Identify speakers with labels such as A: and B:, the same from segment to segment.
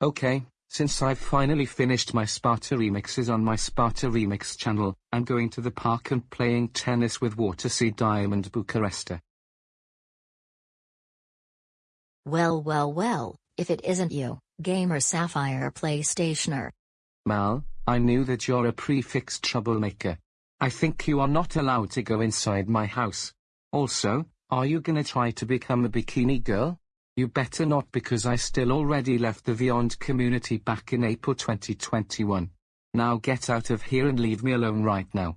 A: Okay, since I've finally finished my Sparta remixes on my Sparta Remix channel, I'm going to the park and playing tennis with Watersea Diamond Bucharesta.
B: Well well well, if it isn't you, Gamer Sapphire PlayStationer.
A: Mal, I knew that you're a prefix troublemaker. I think you are not allowed to go inside my house. Also, are you gonna try to become a bikini girl? You better not because I still already left the Vyond community back in April 2021. Now get out of here and leave me alone right now.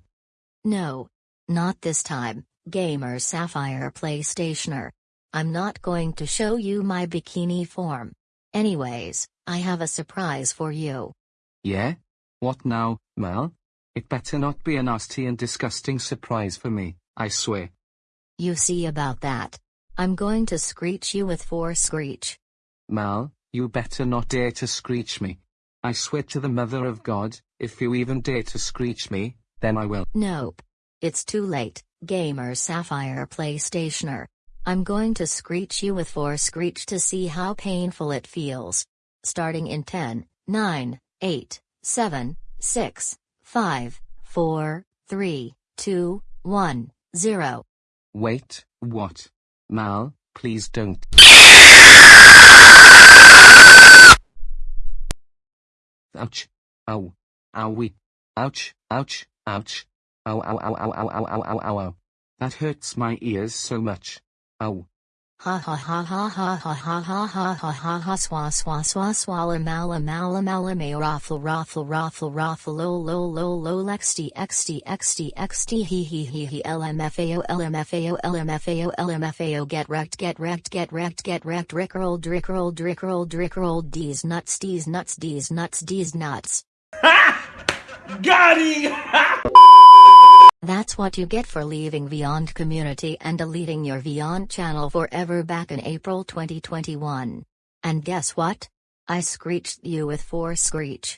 B: No. Not this time, Gamer Sapphire PlayStationer. I'm not going to show you my bikini form. Anyways, I have a surprise for you.
A: Yeah? What now, Mel? It better not be a nasty and disgusting surprise for me, I swear.
B: You see about that. I'm going to screech you with four screech.
A: Mal, you better not dare to screech me. I swear to the mother of God, if you even dare to screech me, then I will.
B: Nope. It's too late, Gamer Sapphire PlayStationer. I'm going to screech you with four screech to see how painful it feels. Starting in 10, 9, 8, 7, 6, 5, 4, 3, 2, 1, 0.
A: Wait, what? Mal, please don't. Ouch. Ow. Owie. Ouch, ouch, ouch. Ow, ow, ow, ow, ow, ow, ow, ow, ow, ow. That hurts my ears so much. Ow.
B: Ha ha ha ha ha ha ha ha ha ha ha ha swa swa swa swalla mala mala mala may raffle raffle raffle raffle lo lo lo lo xd xd xd xd he he he he lmfao lmfao lmfao lmfao get wrecked get wrecked get wrecked get wrecked rickerol drickerol drickerol drickerol d's nuts d's nuts d's nuts d's nuts.
C: Ha! Got him!
B: That's what you get for leaving Vyond community and deleting your Vyond channel forever back in April 2021. And guess what? I screeched you with 4 screech.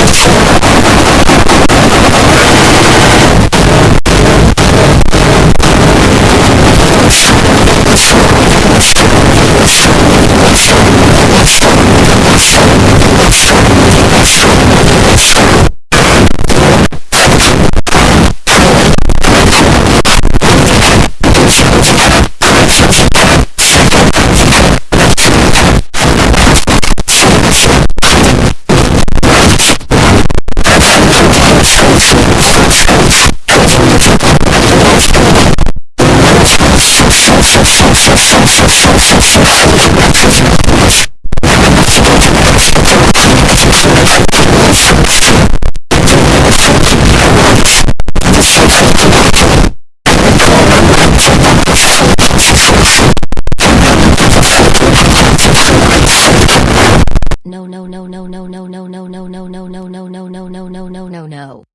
B: No no no no no no no no no no no no no no no no no no no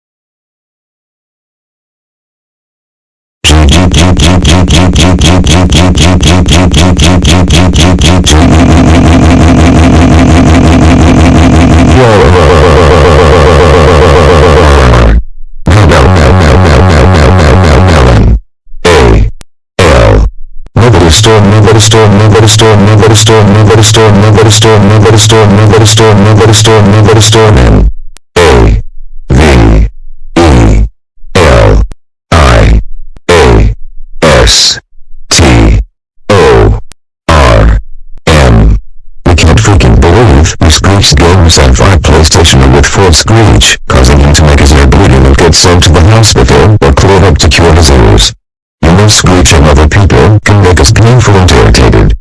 B: no.
D: storm, nobody storm, nobody storm, nobody storm, nobody storm, nobody storm, nobody storm, nobody storm, nobody storm, nobody storm in A V E L I A S T O R M. We can't freaking believe we screeched games on our PlayStation with full screech, causing him to make his ear bleeding and get sent to the hospital or clear up to cure his ears. You know screeching other painful and irritated.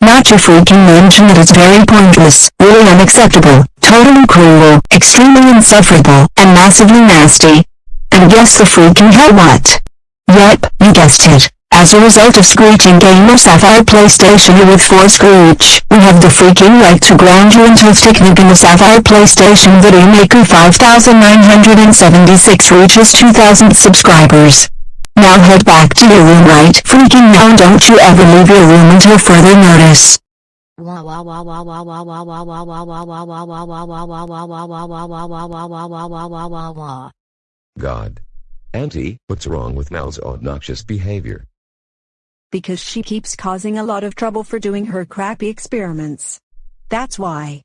E: such a freaking mention that it's very pointless, really unacceptable, totally cruel, extremely insufferable, and massively nasty. And guess the freaking hell what? Yep, you guessed it. As a result of screeching gamer Sapphire PlayStation with 4 Screech, we have the freaking right to ground you into a stick in the Sapphire PlayStation Video Maker 5976 reaches 2000 subscribers. Now head back to your room right freaking now don't you ever leave your room until further notice.
D: God. Auntie, what's wrong with Mal's obnoxious behavior?
F: Because she keeps causing a lot of trouble for doing her crappy experiments. That's why.